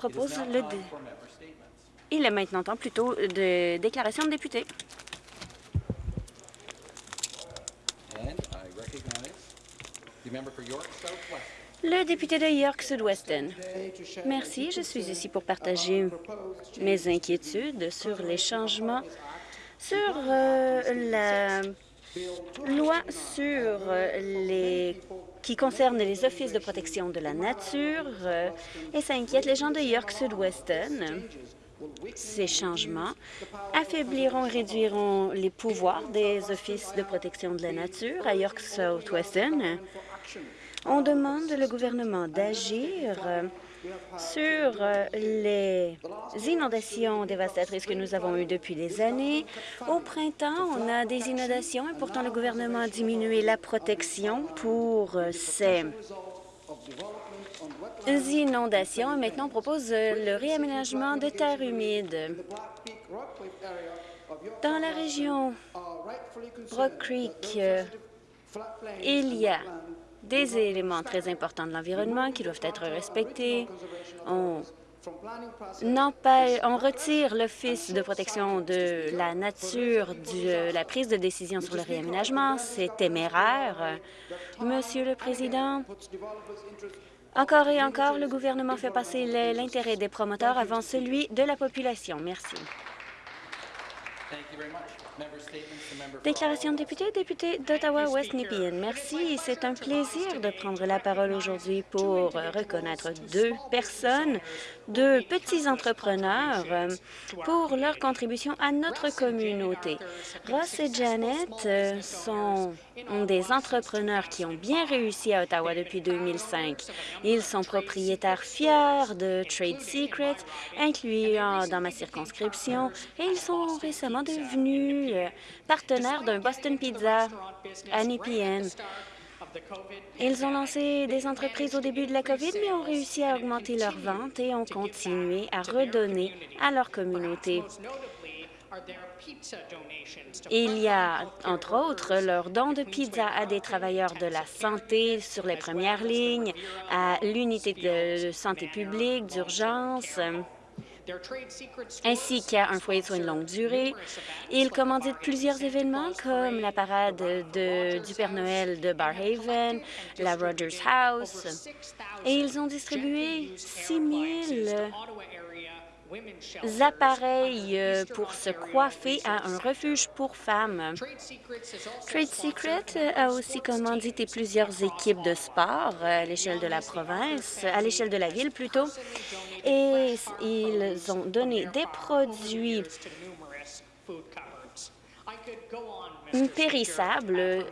propose le... Il est maintenant temps plutôt de déclaration de député. Le député de York Sud-Oueston. Merci. Je suis ici pour partager mes inquiétudes sur les changements sur euh, la loi sur les qui concerne les offices de protection de la nature euh, et ça inquiète les gens de York Sud-Oueston. Ces changements affaibliront et réduiront les pouvoirs des offices de protection de la nature à York Sud-Oueston. On demande le gouvernement d'agir euh, sur euh, les inondations dévastatrices que nous avons eues depuis des années. Au printemps, on a des inondations et pourtant le gouvernement a diminué la protection pour euh, ces inondations. Maintenant, on propose euh, le réaménagement de terres humides. Dans la région Rock Creek, il y a des éléments très importants de l'environnement qui doivent être respectés. On, on retire l'Office de protection de la nature de la prise de décision sur le réaménagement. C'est téméraire. Monsieur le Président, encore et encore, le gouvernement fait passer l'intérêt des promoteurs avant celui de la population. Merci. Déclaration de député, député d'Ottawa-West Nepean. Merci. C'est un plaisir de prendre la parole aujourd'hui pour reconnaître deux personnes, deux petits entrepreneurs pour leur contribution à notre communauté. Ross et Janet sont des entrepreneurs qui ont bien réussi à Ottawa depuis 2005. Ils sont propriétaires fiers de Trade Secret, incluant dans ma circonscription, et ils sont récemment devenus partenaires d'un Boston Pizza à Nepean. Ils ont lancé des entreprises au début de la COVID, mais ont réussi à augmenter leurs ventes et ont continué à redonner à leur communauté. Il y a, entre autres, leurs dons de pizza à des travailleurs de la santé sur les premières lignes, à l'unité de santé publique, d'urgence, ainsi qu'à un foyer de soins de longue durée. Ils commanditent plusieurs événements comme la parade de, du Père Noël de Barhaven, la Rogers House, et ils ont distribué 6 000 appareils euh, pour se coiffer à un refuge pour femmes. Trade Secret a aussi commandité plusieurs équipes de sport à l'échelle de la province, à l'échelle de la ville plutôt, et ils ont donné des produits. périssables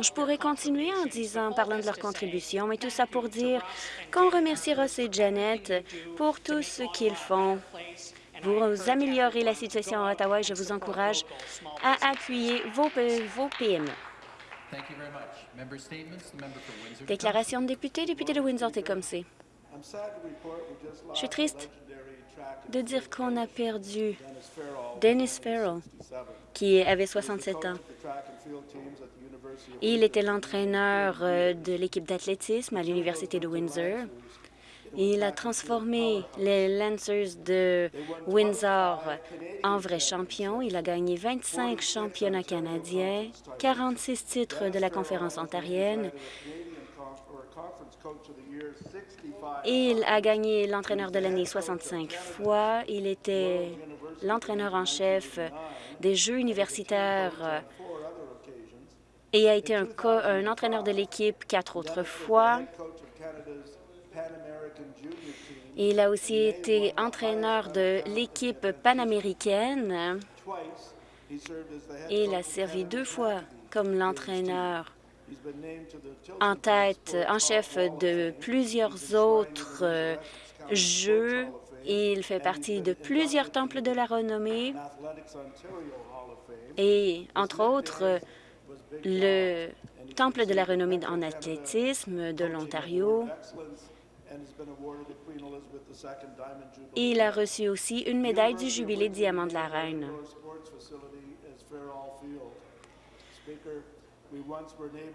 je pourrais continuer en disant, parlant de leur contribution, mais tout ça pour dire qu'on remercie Ross et Janet pour tout ce qu'ils font pour améliorer la situation à Ottawa et je vous encourage à appuyer vos, vos PME. Déclaration de député, député de Windsor-Tecumseh. Je suis triste de dire qu'on a perdu Dennis Farrell, qui avait 67 ans. Il était l'entraîneur euh, de l'équipe d'athlétisme à l'Université de Windsor. Il a transformé les Lancers de Windsor en vrais champions. Il a gagné 25 championnats canadiens, 46 titres de la conférence ontarienne. Il a gagné l'entraîneur de l'année 65 fois. Il était l'entraîneur en chef des Jeux universitaires et a été un, un entraîneur de l'équipe quatre autres fois. Il a aussi été entraîneur de l'équipe panaméricaine. Et il a servi deux fois comme l'entraîneur en tête, en chef de plusieurs autres euh, jeux. Il fait partie de plusieurs temples de la renommée et, entre autres, le Temple de la renommée en athlétisme de l'Ontario. Il a reçu aussi une médaille du Jubilé Diamant de la Reine.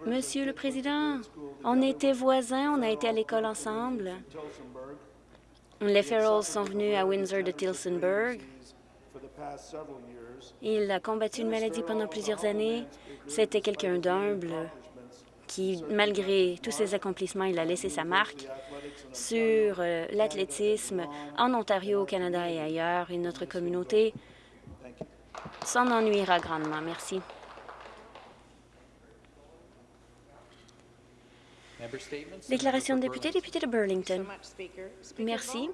Monsieur le Président, on était voisins, on a été à l'école ensemble. Les Farrells sont venus à Windsor de Tilsonburg. Il a combattu une maladie pendant plusieurs années. C'était quelqu'un d'humble qui, malgré tous ses accomplissements, il a laissé sa marque sur euh, l'athlétisme en Ontario, au Canada et ailleurs. Et notre communauté s'en ennuiera grandement. Merci. Déclaration de député, député de Burlington. Merci.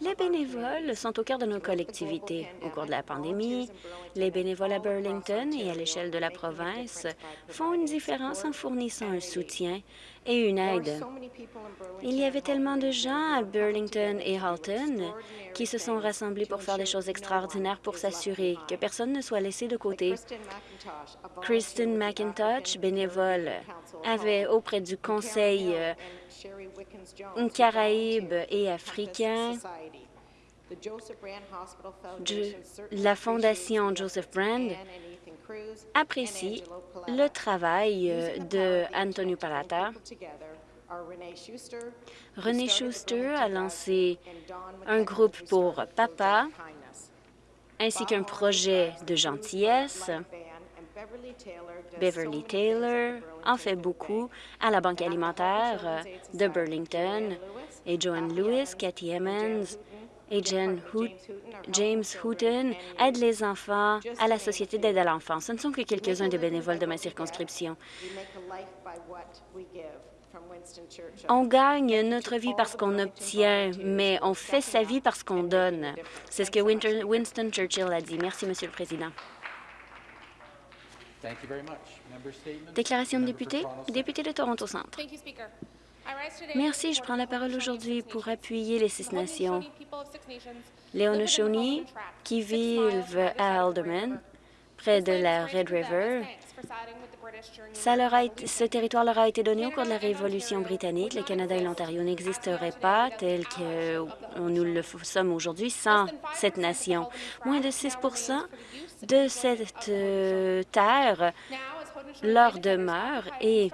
Les bénévoles sont au cœur de nos collectivités. Au cours de la pandémie, les bénévoles à Burlington et à l'échelle de la province font une différence en fournissant un soutien et une aide. Il y avait tellement de gens à Burlington et Halton qui se sont rassemblés pour faire des choses extraordinaires pour s'assurer que personne ne soit laissé de côté. Kristen McIntosh, bénévole, avait auprès du Conseil euh, Caraïbe et africain. la Fondation Joseph Brand apprécie le travail euh, de Antonio Palata. René Schuster a lancé un groupe pour papa ainsi qu'un projet de gentillesse. Beverly Taylor en fait beaucoup à la Banque alimentaire de Burlington et Joanne Lewis, Cathy Emmons et James Hooton aident les enfants à la Société d'aide à l'enfance. Ce ne sont que quelques-uns des bénévoles de ma circonscription. On gagne notre vie parce qu'on obtient, mais on fait sa vie parce qu'on donne. C'est ce que Winston Churchill a dit. Merci, Monsieur le Président. Déclaration de député, député de Toronto Centre. Merci. Je prends la parole aujourd'hui pour appuyer les Six Nations. Les Haudenosaunee qui vivent à Alderman, près de la Red River, ce territoire leur a été donné au cours de la Révolution britannique. Le Canada et l'Ontario n'existeraient pas tels que nous le sommes aujourd'hui sans cette nation. Moins de 6% de cette euh, terre leur demeure et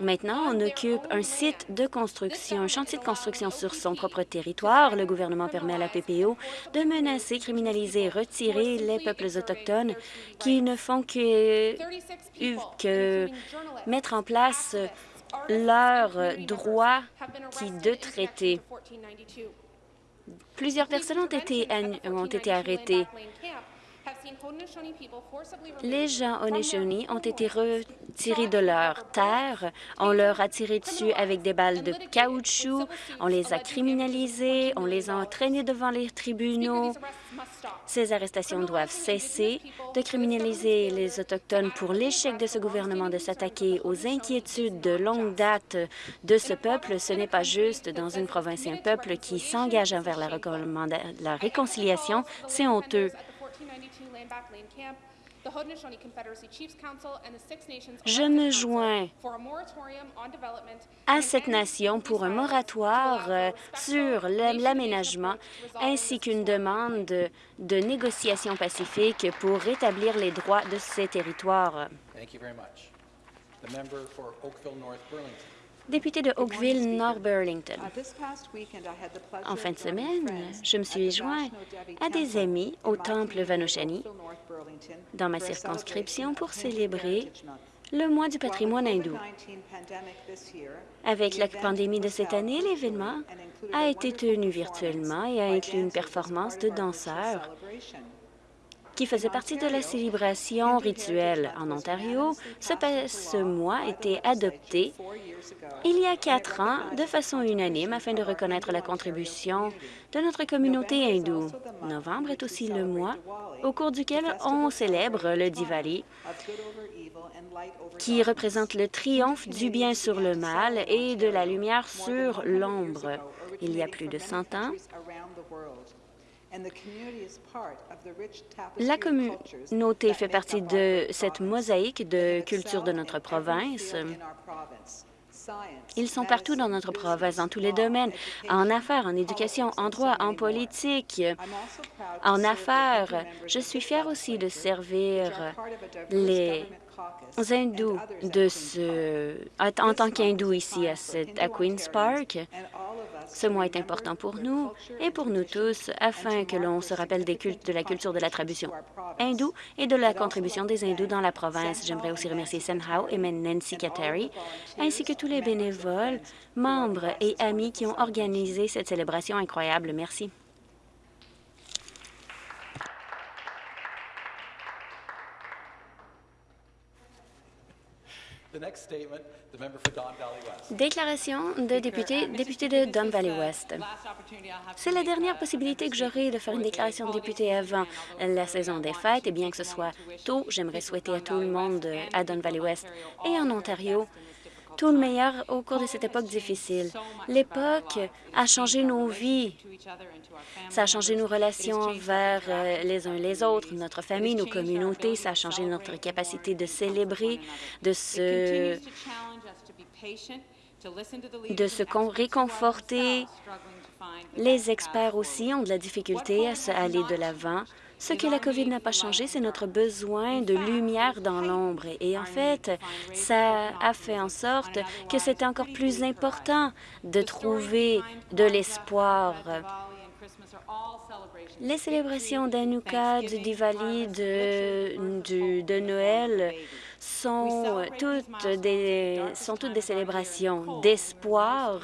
maintenant on occupe un site de construction, un chantier de construction sur son propre territoire. Le gouvernement permet à la PPO de menacer, criminaliser, retirer les peuples autochtones qui ne font que, que mettre en place leurs droits qui de traiter. Plusieurs personnes ont été, ont été arrêtées les gens Haudenosaunee ont été retirés de leur terre. On leur a tiré dessus avec des balles de caoutchouc. On les a criminalisés. On les a entraînés devant les tribunaux. Ces arrestations doivent cesser de criminaliser les Autochtones pour l'échec de ce gouvernement de s'attaquer aux inquiétudes de longue date de ce peuple. Ce n'est pas juste dans une province et un peuple qui s'engage envers la, la réconciliation. C'est honteux. Je me joins à cette nation pour un moratoire euh, sur l'aménagement ainsi qu'une demande de négociation pacifique pour rétablir les droits de ces territoires. Député de Oakville-Nord Burlington. En fin de semaine, je me suis joint à des amis au temple Vanoshani dans ma circonscription pour célébrer le mois du patrimoine hindou. Avec la pandémie de cette année, l'événement a été tenu virtuellement et a inclus une performance de danseurs qui faisait partie de la célébration rituelle en Ontario. Ce, ce mois été adopté il y a quatre ans de façon unanime afin de reconnaître la contribution de notre communauté hindoue. Novembre est aussi le mois au cours duquel on célèbre le Diwali, qui représente le triomphe du bien sur le mal et de la lumière sur l'ombre. Il y a plus de 100 ans, la communauté fait partie de cette mosaïque de culture de notre province. Ils sont partout dans notre province, dans tous les domaines, en affaires, en éducation, en droit, en politique, en affaires. Je suis fière aussi de servir les hindous de ce, en tant qu'hindous ici à, à Queen's Park. Ce mois est important pour nous et pour nous tous afin que l'on se rappelle des cultes de la culture de la tradition hindoue et de la contribution des hindous dans la province. J'aimerais aussi remercier Senhao et Nancy Kateri, ainsi que tous les bénévoles, membres et amis qui ont organisé cette célébration incroyable. Merci. Déclaration de député, député de Don Valley West. C'est la dernière possibilité que j'aurai de faire une déclaration de député avant la saison des fêtes, et bien que ce soit tôt, j'aimerais souhaiter à tout le monde à Don Valley West et en Ontario tout le meilleur au cours de cette époque difficile. L'époque a changé nos vies. Ça a changé nos relations vers euh, les uns les autres, notre famille, nos communautés. Ça a changé notre capacité de célébrer, de se, de se réconforter. Les experts aussi ont de la difficulté à aller de l'avant. Ce que la COVID n'a pas changé, c'est notre besoin de lumière dans l'ombre. Et en fait, ça a fait en sorte que c'était encore plus important de trouver de l'espoir. Les célébrations d'Anouka, du Diwali, de, de Noël sont toutes des, sont toutes des célébrations d'espoir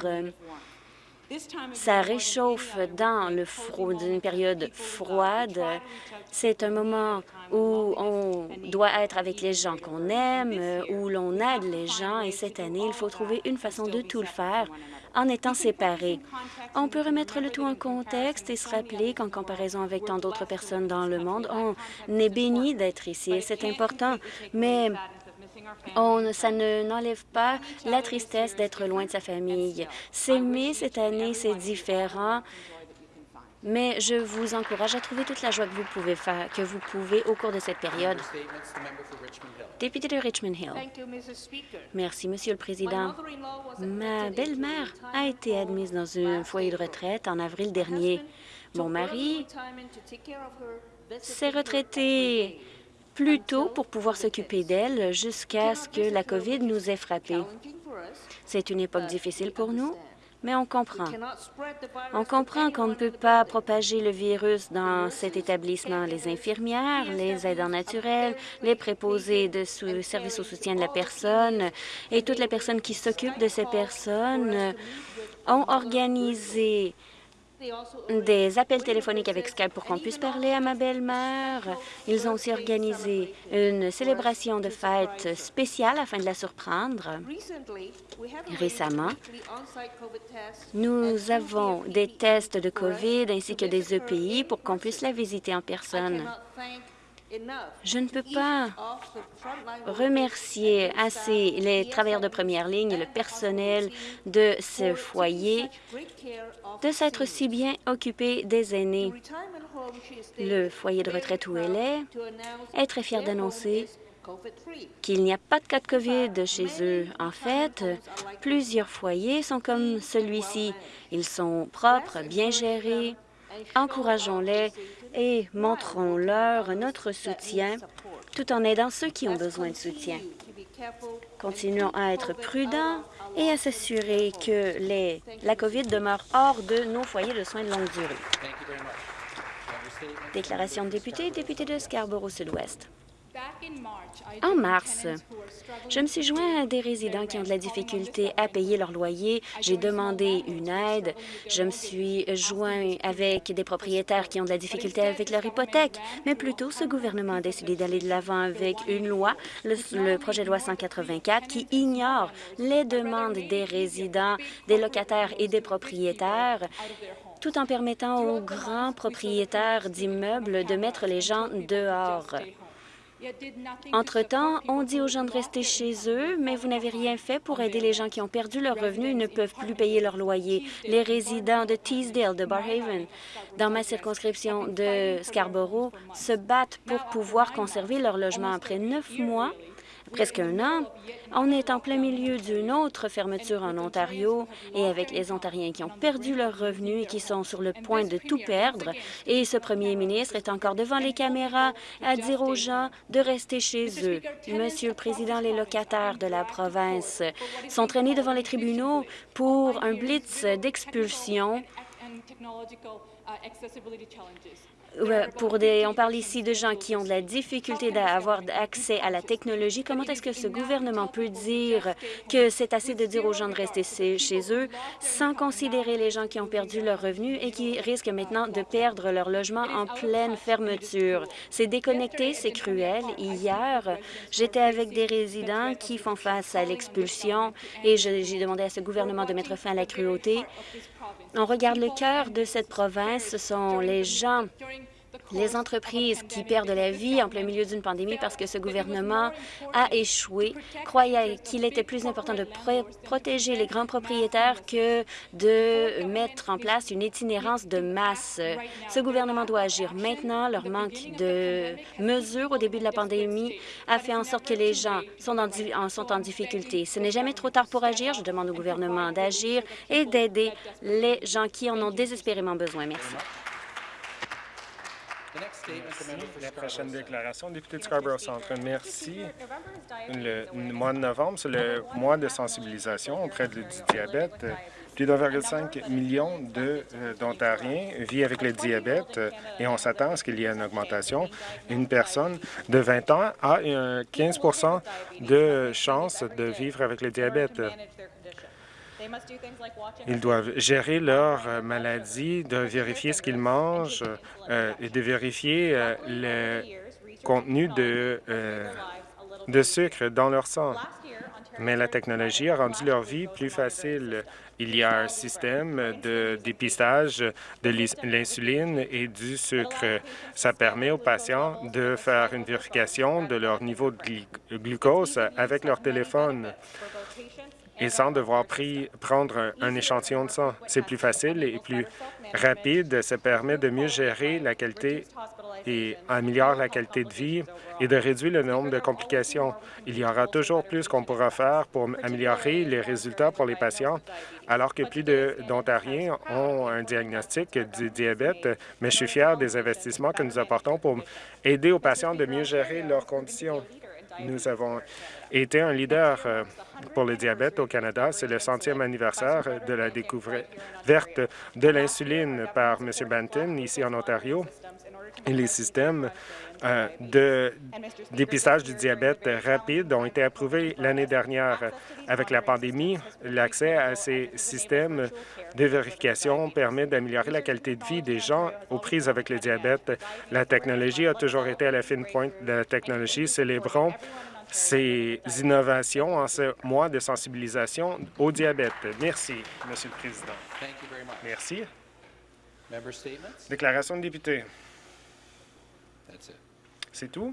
ça réchauffe dans le froid, une période froide. C'est un moment où on doit être avec les gens qu'on aime, où l'on aide les gens, et cette année, il faut trouver une façon de tout le faire en étant séparés. On peut remettre le tout en contexte et se rappeler qu'en comparaison avec tant d'autres personnes dans le monde, on est béni d'être ici c'est important, mais on, ça n'enlève pas la tristesse d'être loin de sa famille. S'aimer cette année, c'est différent, mais je vous encourage à trouver toute la joie que vous pouvez faire, que vous pouvez au cours de cette période. Député de Richmond Hill. Merci, Monsieur le Président. Ma belle-mère a été admise dans un foyer de retraite en avril dernier. Mon mari s'est retraité plus tôt pour pouvoir s'occuper d'elle jusqu'à ce que la COVID nous ait frappés. C'est une époque difficile pour nous, mais on comprend. On comprend qu'on ne peut pas propager le virus dans cet établissement. Les infirmières, les aidants naturels, les préposés de services au soutien de la personne et toutes les personnes qui s'occupent de ces personnes ont organisé des appels téléphoniques avec Skype pour qu'on puisse parler à ma belle-mère. Ils ont aussi organisé une célébration de fête spéciale afin de la surprendre. Récemment, nous avons des tests de COVID ainsi que des EPI pour qu'on puisse la visiter en personne. Je ne peux pas remercier assez les travailleurs de première ligne et le personnel de ce foyer de s'être si bien occupé des aînés. Le foyer de retraite où elle est est très fier d'annoncer qu'il n'y a pas de cas de COVID chez eux. En fait, plusieurs foyers sont comme celui-ci. Ils sont propres, bien gérés. Encourageons-les et montrons-leur notre soutien tout en aidant ceux qui ont besoin de soutien. Continuons à être prudents et à s'assurer que les, la COVID demeure hors de nos foyers de soins de longue durée. Déclaration de député, député de Scarborough-Sud-Ouest. En mars, je me suis joint à des résidents qui ont de la difficulté à payer leur loyer. J'ai demandé une aide. Je me suis joint avec des propriétaires qui ont de la difficulté avec leur hypothèque. Mais plutôt, ce gouvernement a décidé d'aller de l'avant avec une loi, le, projet de loi 184, qui ignore les demandes des résidents, des locataires et des propriétaires tout en permettant aux grands propriétaires d'immeubles de mettre les gens dehors. Entre-temps, on dit aux gens de rester chez eux, mais vous n'avez rien fait pour aider les gens qui ont perdu leurs revenus et ne peuvent plus payer leur loyer. Les résidents de Teesdale, de Barhaven, dans ma circonscription de Scarborough, se battent pour pouvoir conserver leur logement. Après neuf mois, presque un an. On est en plein milieu d'une autre fermeture en Ontario et avec les Ontariens qui ont perdu leurs revenus et qui sont sur le point de tout perdre. Et ce premier ministre est encore devant les caméras à dire aux gens de rester chez eux. Monsieur le Président, les locataires de la province sont traînés devant les tribunaux pour un blitz d'expulsion on parle ici de gens qui ont de la difficulté d'avoir accès à la technologie. Comment est-ce que ce gouvernement peut dire que c'est assez de dire aux gens de rester chez eux sans considérer les gens qui ont perdu leurs revenus et qui risquent maintenant de perdre leur logement en pleine fermeture? C'est déconnecté, c'est cruel. Hier, j'étais avec des résidents qui font face à l'expulsion et j'ai demandé à ce gouvernement de mettre fin à la cruauté. On regarde le cœur de cette province, ce sont les gens les entreprises qui perdent la vie en plein milieu d'une pandémie parce que ce gouvernement a échoué, croyait qu'il était plus important de protéger les grands propriétaires que de mettre en place une itinérance de masse. Ce gouvernement doit agir maintenant. Leur manque de mesures au début de la pandémie a fait en sorte que les gens sont en, sont en difficulté. Ce n'est jamais trop tard pour agir. Je demande au gouvernement d'agir et d'aider les gens qui en ont désespérément besoin. Merci. La prochaine déclaration, député de Scarborough Centre. Merci. Le mois de novembre, c'est le mois de sensibilisation auprès du diabète. Plus de 1,5 million euh, d'Ontariens vivent avec le diabète et on s'attend à ce qu'il y ait une augmentation. Une personne de 20 ans a 15% de chance de vivre avec le diabète. Ils doivent gérer leur euh, maladie, de vérifier ce qu'ils mangent euh, et de vérifier euh, le contenu de, de sucre dans leur sang. Mais la technologie a rendu leur vie plus facile. Il y a un système de dépistage de l'insuline et du sucre. Ça permet aux patients de faire une vérification de leur niveau de glucose avec leur téléphone et sans devoir prendre un, échantillon de sang. C'est plus facile et plus rapide. Ça permet de mieux gérer la qualité et améliorer la qualité de vie et de réduire le nombre de complications. Il y aura toujours plus qu'on pourra faire pour améliorer les résultats pour les patients, alors que plus d'Ontariens ont un diagnostic du diabète, mais je suis fier des investissements que nous apportons pour aider aux patients de mieux gérer leurs conditions. Nous avons été un leader euh, pour le diabète au Canada. C'est le centième anniversaire de la découverte de l'insuline par M. Benton ici en Ontario. Et les systèmes euh, de dépistage du diabète rapide ont été approuvés l'année dernière. Avec la pandémie, l'accès à ces systèmes de vérification permet d'améliorer la qualité de vie des gens aux prises avec le diabète. La technologie a toujours été à la fine pointe de la technologie. Célébrons ces innovations en ce mois de sensibilisation au diabète. Merci, Monsieur le Président. Merci. Déclaration de député. C'est tout?